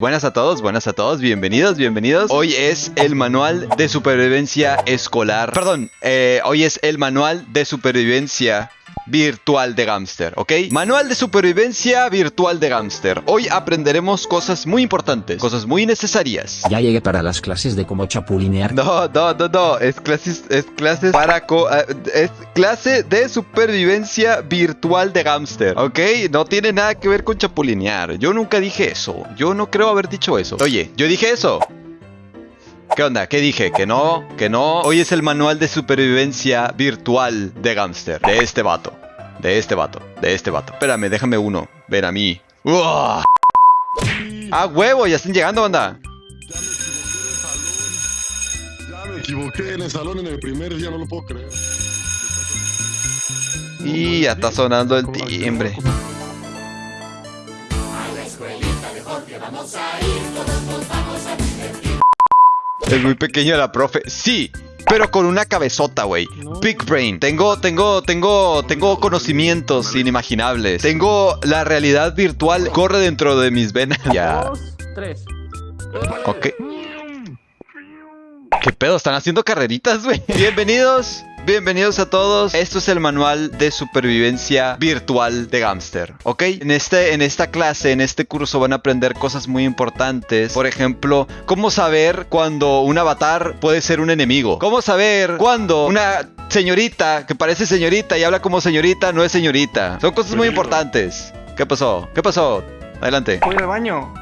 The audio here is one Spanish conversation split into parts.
Buenas a todos, buenas a todos, bienvenidos, bienvenidos. Hoy es el manual de supervivencia escolar. Perdón, eh, hoy es el manual de supervivencia virtual de Gamster, ¿ok? Manual de supervivencia virtual de Gamster. Hoy aprenderemos cosas muy importantes, cosas muy necesarias. Ya llegué para las clases de cómo chapulinear. No, no, no, no, es clases, es clases para co- eh, es clase de supervivencia virtual de Gamster, ¿ok? No tiene nada que ver con chapulinear. Yo nunca dije eso. Yo no creo haber dicho eso. Oye, yo dije eso. ¿Qué onda? ¿Qué dije? Que no, que no. Hoy es el manual de supervivencia virtual de Gamster. De este vato. De este vato. De este vato. Espérame, déjame uno. Ven a mí. ¡Uah! ¡Ah, huevo! Ya están llegando, banda. Ya me equivoqué en el salón en el primer día, no lo puedo creer. Y ya está sonando el timbre. Es muy pequeño la profe. Sí, pero con una cabezota, güey. Big brain. Tengo, tengo, tengo, tengo conocimientos inimaginables. Tengo la realidad virtual corre dentro de mis venas. Ya. Dos, tres. Ok. ¿Qué pedo? ¿Están haciendo carreritas, güey? Bienvenidos. Bienvenidos a todos. Esto es el manual de supervivencia virtual de Gamster, ¿ok? En, este, en esta clase, en este curso van a aprender cosas muy importantes. Por ejemplo, cómo saber cuando un avatar puede ser un enemigo. Cómo saber cuando una señorita que parece señorita y habla como señorita no es señorita. Son cosas muy importantes. ¿Qué pasó? ¿Qué pasó? Adelante. Voy al baño.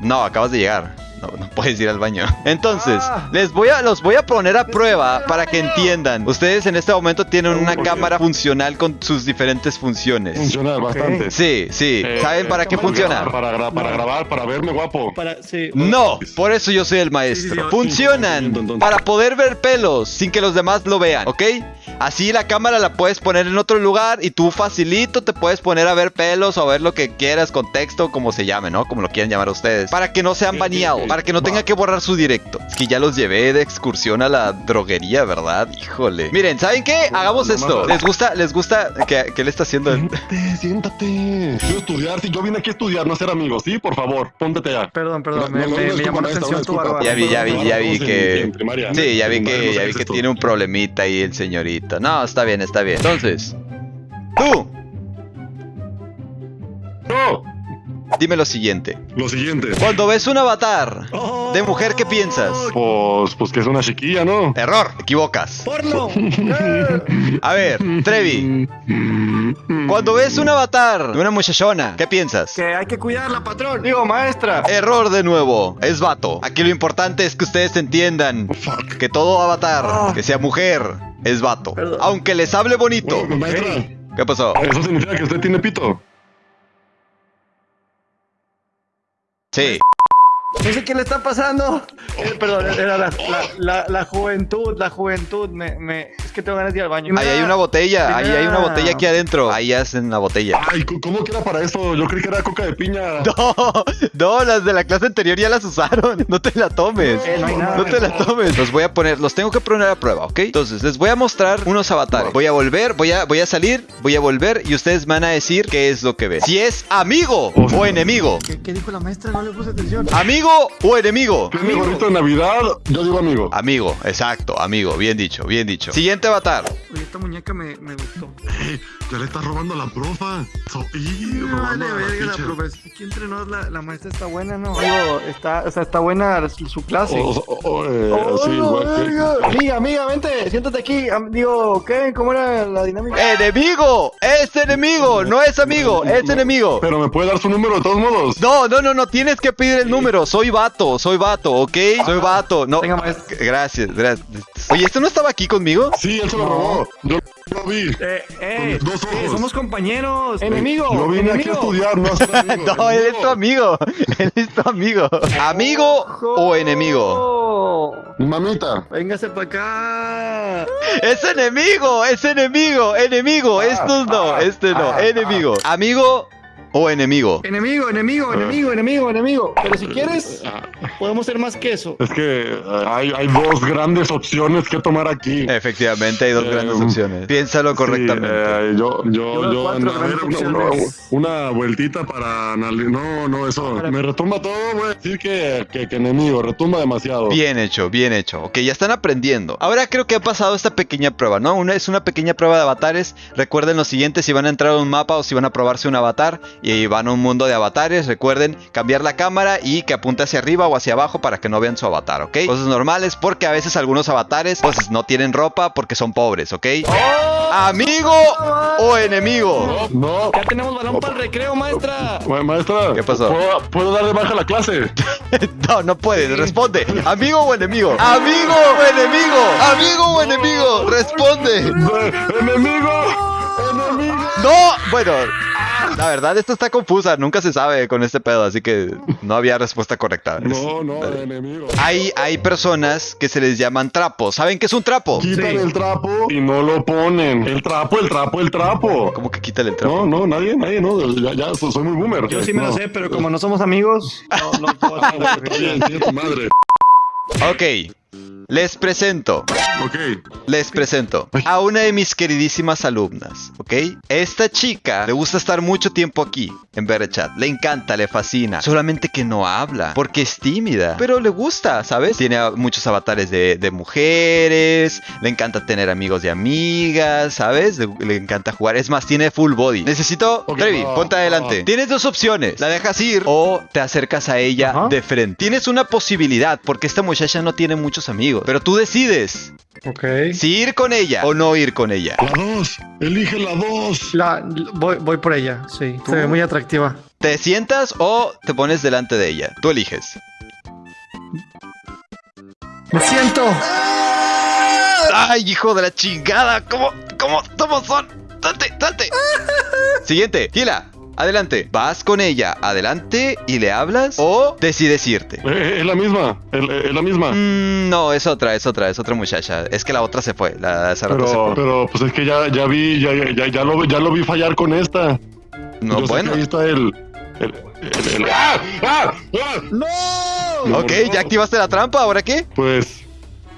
No, acabas de llegar. No, no puedes ir al baño. Entonces, Ah. les voy a, los voy a poner a prueba para que entiendan. Ustedes en este momento tienen una cámara funcional con sus diferentes funciones. Funciona bastante. Sí, sí. Eh, ¿Saben para qué para funciona? Para, gra- para grabar, para verme guapo. Para, sí. No, por eso yo soy el Sí, sí, maestro. sí, Funcionan para poder ver pelos sin que los demás lo vean, ¿ok? Así la cámara la puedes poner en otro lugar y tú facilito te puedes poner a ver pelos o a ver lo que quieras, contexto, como se llame, ¿no? Como lo quieran llamar ustedes. Para que no sean baneados, para que no va. tengan que borrar su directo. Es que ya los llevé de excursión a la droguería, ¿verdad? Híjole. Miren, ¿saben qué? Hagamos esto. ¿Les gusta? ¿Les gusta? ¿Qué, qué le está haciendo? Siéntate, siéntate. Quiero estudiar, sí, yo vine aquí a estudiar, no a ser amigos, ¿sí? Por favor, póntete ya. Perdón, perdón. No, Me, no, me- no, me llamó la atención tu barba. Ya vi, ya vi, ya vi que... Sí, ya vi que, ya vi que tiene un problemita ahí el señorito. No, está bien, está bien. Entonces, tú, dime lo siguiente. lo siguiente. Cuando ves un avatar de mujer, ¿qué piensas? Pues, pues que es una chiquilla, ¿no? Error, te equivocas. ¡Porno! A ver, Trevi, cuando ves un avatar de una muchachona, ¿qué piensas? que hay que cuidarla, patrón. Digo, maestra. Error de nuevo, es vato. Aquí lo importante es que ustedes entiendan Fuck. que todo avatar Ah. que sea mujer es vato. Perdón. Aunque les hable bonito. Bueno, maestra, ¿Qué pasó? eso significa que usted tiene pito. Sí. No sé qué le está pasando. Eh, perdón, era la, la, la, la juventud, la juventud. Me, me, es que tengo ganas de ir al baño. Ahí hay una botella, ahí hay una botella aquí adentro. Ahí hacen la botella. Ay, ¿cómo- ¿cómo que era para eso? Yo creí que era coca de piña. No, no, las de la clase anterior ya las usaron. No te la tomes. Eh, no hay nada. No te la tomes. Los voy a poner, los tengo que poner a prueba, ¿ok? Entonces, les voy a mostrar unos avatares. Voy a volver, voy a, voy a salir, voy a volver y ustedes van a decir qué es lo que ven. Si es amigo o enemigo. ¿Qué, qué dijo la maestra? No le puse atención. Amigo o enemigo. Tiene gorrito de Navidad, yo digo amigo. Amigo, exacto, amigo. Bien dicho, bien dicho. Siguiente avatar. Esta muñeca me, me gustó. Eh, ya le estás robando a la profa. So, y, robando vale la verga la teacher. profesora. Aquí entre nos la, la maestra está buena, ¿no? Digo, está, o sea, está buena su, su clase. O- o- o- eh, Oh, sí, igual que- verga. Amiga, amiga, vente, siéntate aquí. Am- Digo, ¿qué? ¿Cómo era la dinámica? ¡Enemigo! ¡Es enemigo! No es amigo, es enemigo. Pero me puede dar su número de todos modos. No, no, no, no tienes que pedir el número. Soy vato, soy vato, ¿ok? Soy vato. No. Venga, maestro. Gracias, gracias. Oye, ¿esto no estaba aquí conmigo? Sí, él se lo No. robó. Yo lo vi. Eh, eh, Con dos eh, somos compañeros. Enemigo. Yo vine aquí a estudiar, no a ser amigo. No, él es tu amigo. Él es tu amigo. ¿Amigo o enemigo? Mamita. Véngase para acá. Es enemigo, es enemigo, enemigo. Estos no, este no, enemigo. ¿Amigo o enemigo? Enemigo, enemigo, enemigo, enemigo, enemigo. Pero si quieres, podemos ser más que eso. Es que eh, hay, hay dos grandes opciones que tomar aquí. Efectivamente, hay dos Eh, grandes opciones. Piénsalo Sí, correctamente. eh, yo, yo, Yo grandes una, una- opciones. una vueltita para analizar. No, no, eso. Me retumba todo, voy a decir que, que, que enemigo, retumba demasiado. Bien hecho, bien hecho. Ok, ya están aprendiendo. Ahora creo que ha pasado esta pequeña prueba, ¿no? Una, es una pequeña prueba de avatares. Recuerden lo siguiente, si van a entrar a un mapa o si van a probarse un avatar y van a un mundo de avatares, recuerden cambiar la cámara y que apunte hacia arriba o hacia abajo para que no vean su avatar, ¿ok? Cosas normales porque a veces algunos avatares pues no tienen ropa porque son pobres, ¿ok? ¿Amigo o enemigo? No. Ya tenemos balón para el recreo, maestra. Ma- Maestra, ¿Qué pasó? ¿puedo, puedo dar de baja la clase? No, no puedes, responde. ¿Amigo o enemigo? ¿Amigo o enemigo? ¿Amigo o enemigo? Responde. ¡Enemigo! ¡Enemigo! No, bueno, la verdad esto está confusa, nunca se sabe con este pedo, así que no había respuesta correcta. No, no, enemigo. Hay, hay personas que se les llaman trapos. ¿Saben qué es un trapo? Quitan Sí. el trapo y no lo ponen. El trapo, el trapo, el trapo. ¿Cómo que quítale el trapo? No, no, nadie, nadie, no. Ya, ya so- soy muy boomer. Yo sí me No. lo sé, pero como no somos amigos, no, no puedo tiene tu madre. Ok, les presento. Ok. Les presento a una de mis queridísimas alumnas, ¿ok? Esta chica le gusta estar mucho tiempo aquí, en Chat. Le encanta, le fascina. Solamente que no habla, porque es tímida. Pero le gusta, ¿sabes? Tiene muchos avatares de, de mujeres, le encanta tener amigos y amigas, ¿sabes? Le, le encanta jugar. Es más, tiene full body. Necesito... Ok, Trevi, ponte adelante. Tienes dos opciones. La dejas ir o te acercas a ella de frente. Tienes una posibilidad, porque esta muchacha no tiene muchos amigos. Pero tú decides. Ok. Si ir con ella o no ir con ella. La dos. Elige la dos. La, voy, voy por ella, sí. Se ve muy atractiva. ¿Te sientas o te pones delante de ella? Tú eliges. ¡Me siento! ¡Ay, hijo de la chingada! ¿Cómo, cómo, cómo son? ¡Salte, salte! Siguiente, Gila, adelante. ¿Vas con ella adelante y le hablas o decides irte? Eh, es la misma. Es, es la misma. Mm, no, es otra, es otra, es otra muchacha. Es que la otra se fue, la de se Pero, fue. pero, pues es que ya, ya vi, ya, ya, ya, ya lo, ya lo vi fallar con esta. No, Yo sé bueno. que ahí está el. el, el- el- ¡Ah! ¡Ah! ¡Ah! ¡No! Ok, ya activaste la trampa, ¿ahora qué? Pues.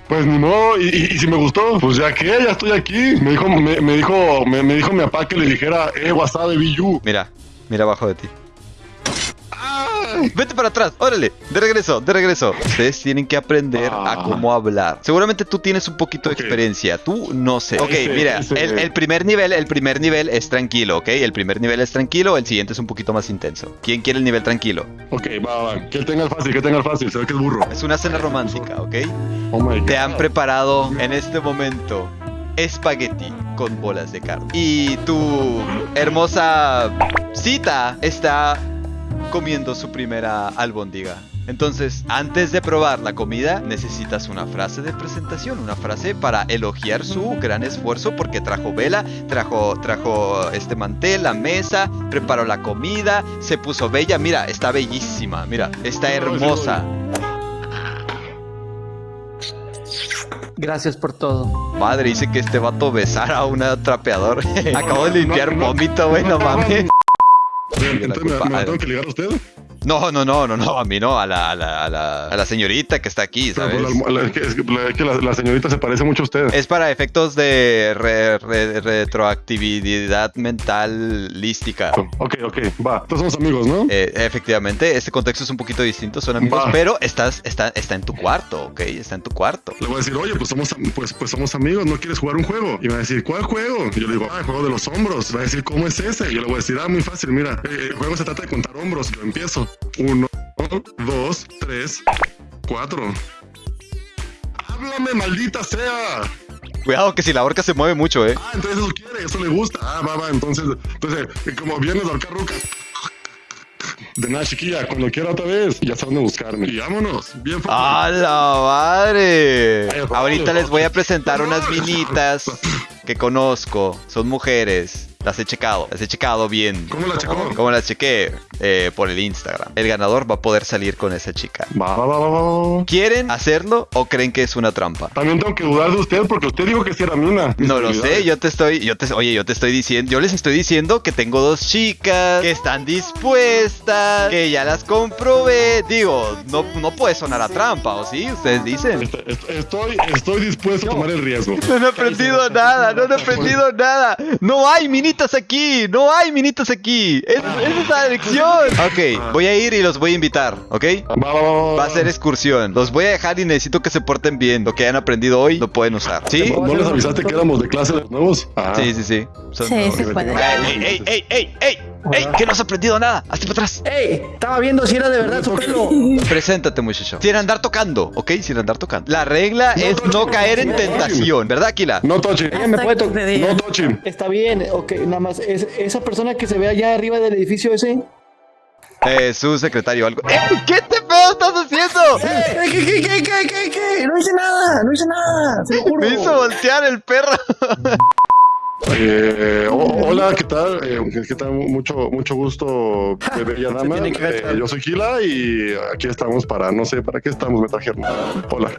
Pues ni modo, y, y- y si me gustó, pues ya que, ya estoy aquí. Me dijo, me, me dijo, me, me dijo mi papá que le dijera, eh, wasabi, Biyu. Mira, mira abajo de ti. Vete para atrás, órale, de regreso, de regreso. Ustedes tienen que aprender a Ah. cómo hablar. Seguramente tú tienes un poquito de experiencia, tú no sé. Ok, Ese, mira, ese. el, el primer nivel, el primer nivel es tranquilo, ¿ok? El primer nivel es tranquilo, el siguiente es un poquito más intenso. ¿Quién quiere el nivel tranquilo? Ok, va, va. Que tenga el fácil, que tenga el fácil. Se ve que es burro. Es una cena romántica, ¿ok? Oh my Te God. han preparado en este momento espagueti con bolas de carne. Y tu hermosa cita está comiendo su primera albóndiga. Entonces, antes de probar la comida, necesitas una frase de presentación, una frase para elogiar su gran esfuerzo porque trajo vela, trajo, trajo este mantel, la mesa, preparó la comida, se puso bella. Mira, está bellísima, mira, está hermosa. Gracias por todo. Madre, dice que este vato besara a una trapeador. Acabo de limpiar no, no. vómito, güey, no mames. Entonces, ¿me, tengo que ligar a usted? No, no, no, no, no, a mí no, a la, a la, a la, a la señorita que está aquí, Pero, ¿sabes? pues, la- que, la, señorita se parece mucho a usted. Es para efectos de re- re- retroactividad mental lística. Ok, ok, va. Entonces somos amigos, ¿no? Eh, efectivamente, este contexto es un poquito distinto, son amigos, Va. pero estás, está, está en tu cuarto, ¿ok? Está en tu cuarto. Le voy a decir, oye, pues somos, pues, pues somos amigos, ¿no quieres jugar un juego? Y me va a decir, ¿cuál juego? Y yo le digo, ah, el juego de los hombros. Va a decir, ¿cómo es ese? Y yo le voy a decir, ah, muy fácil, mira, eh, el juego se trata de contar hombros. Yo empiezo. Uno, dos, tres, cuatro. Háblame, maldita sea. Cuidado que si la horca se mueve mucho, ¿eh? Ah, entonces eso quiere, eso le gusta. Ah, va, va, entonces, entonces, eh, como vienes de ahorcar rucas. De nada, chiquilla, cuando quiera otra vez, ya saben buscarme. Y vámonos, bien. ¡A la madre! Ay, Ahorita les voy a presentar unas minitas que conozco. Son mujeres. Las he checado. Las he checado bien. ¿Cómo la checó? ¿Cómo las chequé? Eh, por el Instagram. El ganador va a poder salir con esa chica. Va, va, va, va, va. ¿Quieren hacerlo o creen que es una trampa? También tengo que dudar de usted porque usted dijo que sí era mina. No lo sé, yo te estoy, yo te, oye, yo te estoy diciendo, yo les estoy diciendo que tengo dos chicas que están dispuestas, que ya las comprobé. Digo, no, no puede sonar a trampa, ¿o sí? Ustedes dicen. Est- est- Estoy, estoy dispuesto a tomar el riesgo. No he aprendido nada, no he aprendido nada. No hay minitas aquí, no hay minitas aquí. Es, esa es la lección. Ok, voy a ir y los voy a invitar, ¿ok? Va, a ser excursión. Los voy a dejar y necesito que se porten bien. Lo que hayan aprendido hoy lo pueden usar. ¿Sí? ¿No, les avisaste que éramos de clase de los nuevos? Ah. Sí, sí, sí. Son Sí, nuevos. se puede. ¡Ey, ey, ey, ey, ey! ¡Ey! Que no has aprendido nada. Hazte para atrás. ¡Ey! Estaba viendo si era de verdad su pelo. Preséntate, muchacho. Sin andar tocando, ¿ok? Sin andar tocando. La regla es no caer en tentación, ¿verdad, Aquila? No touching. Ella me puede tocar. No touching. Está bien, ok, nada más. Es, esa persona que se ve allá arriba del edificio ese. Eh, su secretario, algo. ¡Ey! ¿Qué te pedo estás haciendo? ¿Qué, qué, qué, qué, qué, qué, qué? No hice nada, no hice nada. Se lo juro. Me hizo voltear el perro. Eh, ho- hola, ¿qué tal? Eh, ¿Qué tal? Mucho, mucho gusto, bella dama. Eh, yo soy Gila y aquí estamos para, no sé, ¿para qué estamos? Me trajeron. Hola.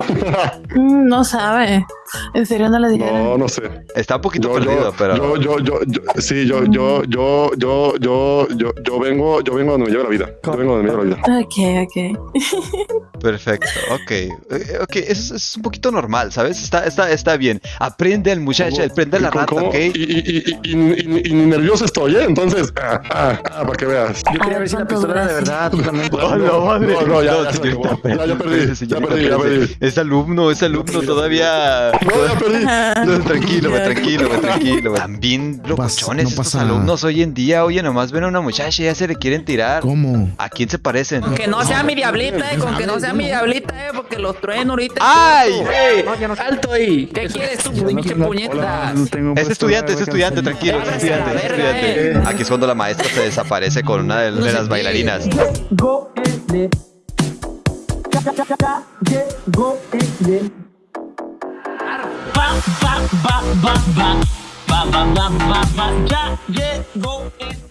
Mm, No sabe. En serio no le dijeron. no, no sé. Está un poquito Yo, perdido, yo, pero. yo, yo, yo, yo, sí, yo, yo, yo, yo, yo, yo, yo vengo, yo vengo donde me lleva la vida. Yo vengo donde me lleva la vida. Ok, ok. Perfecto, ok. Eh, ok, eso es, es un poquito normal, ¿sabes? Está, está, está bien. Aprende al muchacho, aprende a la ¿Cómo- rata, cómo? ¿ok? Y, y, y, y, y- y ni nervioso estoy, ¿eh? Entonces, ah, ah, ah, para que veas. Yo quería ver si la pistola era de verdad. Tú también. ¡Hola, madre! No, no, ya, ya. Ya, ya perdí, ya perdí, ya perdí. Es alumno, es alumno todavía. No, ya perdí. No, tranquilo, güey, tranquilo, güey, tranquilo. güey. También locochones no estos alumnos hoy en día. Oye, nomás ven a una muchacha y ya se le quieren tirar. ¿Cómo? ¿A quién se parecen? Que no sea mi diablita, eh, con que no sea mi diablita, eh, porque los trueno ahorita. ¡Ay! ¡Ey! ¡Alto ahí! ¿Qué quieres tú, pinche puñeta? Es estudiante, es estudiante, tranquilo, es estudiante, es estudiante. Aquí es cuando la maestra se desaparece con una de, de las bailarinas. Ba ba ba ba ba ba ba ba ba ba ya llegó el